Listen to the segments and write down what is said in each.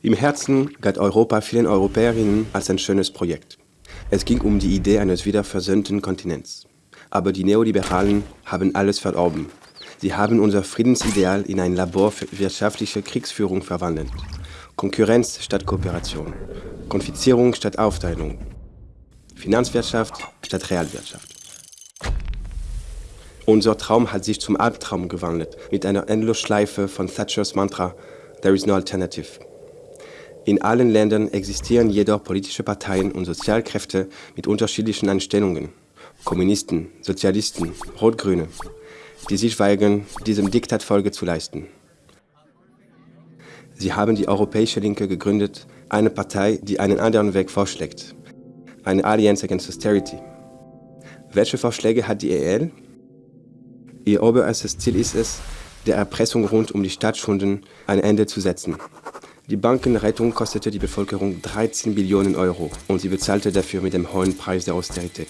Im Herzen galt Europa vielen Europäerinnen als ein schönes Projekt. Es ging um die Idee eines wiederversöhnten Kontinents. Aber die Neoliberalen haben alles verdorben. Sie haben unser Friedensideal in ein Labor für wirtschaftliche Kriegsführung verwandelt. Konkurrenz statt Kooperation, Konfizierung statt Aufteilung, Finanzwirtschaft statt Realwirtschaft. Unser Traum hat sich zum Albtraum gewandelt, mit einer Endlosschleife von Thatchers Mantra There is no alternative. In allen Ländern existieren jedoch politische Parteien und Sozialkräfte mit unterschiedlichen Einstellungen. Kommunisten, Sozialisten, Rot-Grüne, die sich weigern, diesem Diktat Folge zu leisten. Sie haben die Europäische Linke gegründet, eine Partei, die einen anderen Weg vorschlägt. Eine Alliance Against Austerity. Welche Vorschläge hat die EL? Ihr oberstes Ziel ist es, der Erpressung rund um die Staatsschulden ein Ende zu setzen. Die Bankenrettung kostete die Bevölkerung 13 Billionen Euro und sie bezahlte dafür mit dem hohen Preis der Austerität.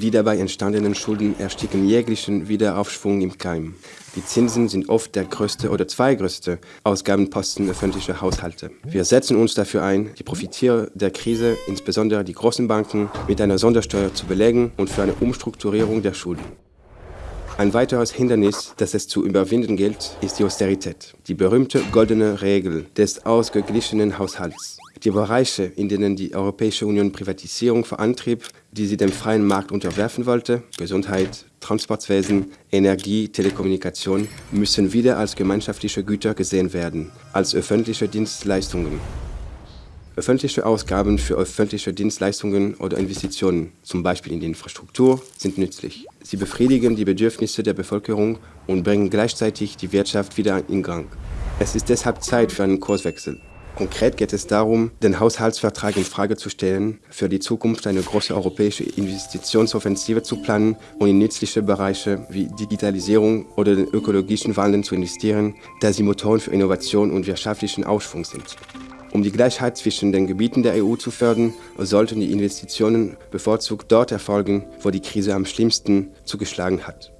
Die dabei entstandenen Schulden ersticken jeglichen Wiederaufschwung im Keim. Die Zinsen sind oft der größte oder zweitgrößte Ausgabenposten öffentlicher Haushalte. Wir setzen uns dafür ein, die Profiteure der Krise, insbesondere die großen Banken, mit einer Sondersteuer zu belegen und für eine Umstrukturierung der Schulden. Ein weiteres Hindernis, das es zu überwinden gilt, ist die Austerität, die berühmte goldene Regel des ausgeglichenen Haushalts. Die Bereiche, in denen die Europäische Union Privatisierung vorantrieb, die sie dem freien Markt unterwerfen wollte, Gesundheit, Transportwesen, Energie, Telekommunikation, müssen wieder als gemeinschaftliche Güter gesehen werden, als öffentliche Dienstleistungen. Öffentliche Ausgaben für öffentliche Dienstleistungen oder Investitionen, zum Beispiel in die Infrastruktur, sind nützlich. Sie befriedigen die Bedürfnisse der Bevölkerung und bringen gleichzeitig die Wirtschaft wieder in Gang. Es ist deshalb Zeit für einen Kurswechsel. Konkret geht es darum, den Haushaltsvertrag in Frage zu stellen, für die Zukunft eine große europäische Investitionsoffensive zu planen und in nützliche Bereiche wie Digitalisierung oder den ökologischen Wandel zu investieren, da sie Motoren für Innovation und wirtschaftlichen Aufschwung sind. Um die Gleichheit zwischen den Gebieten der EU zu fördern, sollten die Investitionen bevorzugt dort erfolgen, wo die Krise am schlimmsten zugeschlagen hat.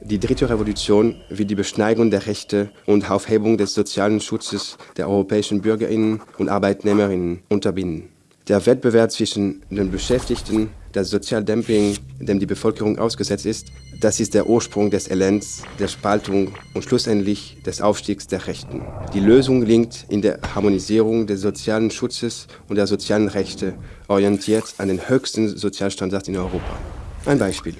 Die dritte Revolution will die Beschneidung der Rechte und Aufhebung des sozialen Schutzes der europäischen Bürgerinnen und Arbeitnehmerinnen unterbinden. Der Wettbewerb zwischen den Beschäftigten, das Sozialdumping, dem die Bevölkerung ausgesetzt ist, das ist der Ursprung des Elends, der Spaltung und schlussendlich des Aufstiegs der Rechten. Die Lösung liegt in der Harmonisierung des sozialen Schutzes und der sozialen Rechte, orientiert an den höchsten Sozialstandards in Europa. Ein Beispiel.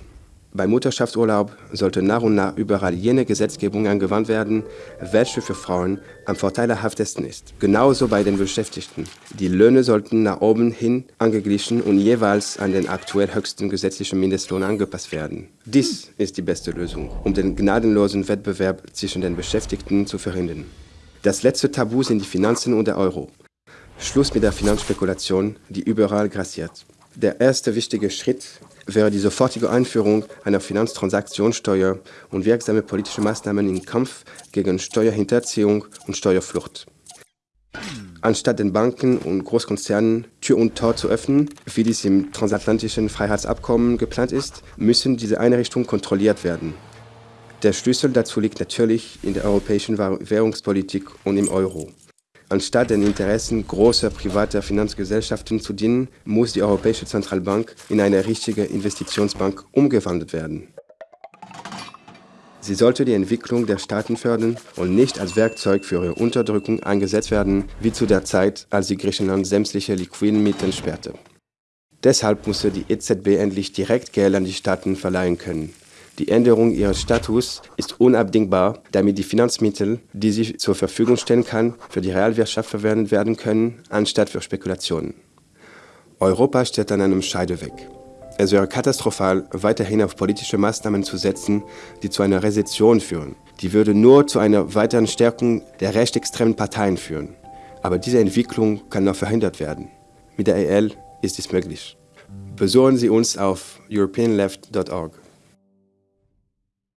Beim Mutterschaftsurlaub sollte nach und nach überall jene Gesetzgebung angewandt werden, welche für Frauen am vorteilhaftesten ist. Genauso bei den Beschäftigten. Die Löhne sollten nach oben hin angeglichen und jeweils an den aktuell höchsten gesetzlichen Mindestlohn angepasst werden. Dies ist die beste Lösung, um den gnadenlosen Wettbewerb zwischen den Beschäftigten zu verhindern. Das letzte Tabu sind die Finanzen und der Euro. Schluss mit der Finanzspekulation, die überall grassiert. Der erste wichtige Schritt wäre die sofortige Einführung einer Finanztransaktionssteuer und wirksame politische Maßnahmen im Kampf gegen Steuerhinterziehung und Steuerflucht. Anstatt den Banken und Großkonzernen Tür und Tor zu öffnen, wie dies im transatlantischen Freiheitsabkommen geplant ist, müssen diese Einrichtungen kontrolliert werden. Der Schlüssel dazu liegt natürlich in der europäischen Währungspolitik und im Euro. Anstatt den Interessen großer privater Finanzgesellschaften zu dienen, muss die Europäische Zentralbank in eine richtige Investitionsbank umgewandelt werden. Sie sollte die Entwicklung der Staaten fördern und nicht als Werkzeug für ihre Unterdrückung eingesetzt werden, wie zu der Zeit, als sie Griechenland sämtliche liquiden Mittel sperrte. Deshalb musste die EZB endlich direkt Geld an die Staaten verleihen können. Die Änderung ihres Status ist unabdingbar, damit die Finanzmittel, die sie zur Verfügung stellen kann, für die Realwirtschaft verwendet werden können, anstatt für Spekulationen. Europa steht an einem Scheideweg. Es wäre katastrophal, weiterhin auf politische Maßnahmen zu setzen, die zu einer Rezession führen. Die würde nur zu einer weiteren Stärkung der rechtsextremen Parteien führen. Aber diese Entwicklung kann noch verhindert werden. Mit der EL ist dies möglich. Besuchen Sie uns auf europeanleft.org.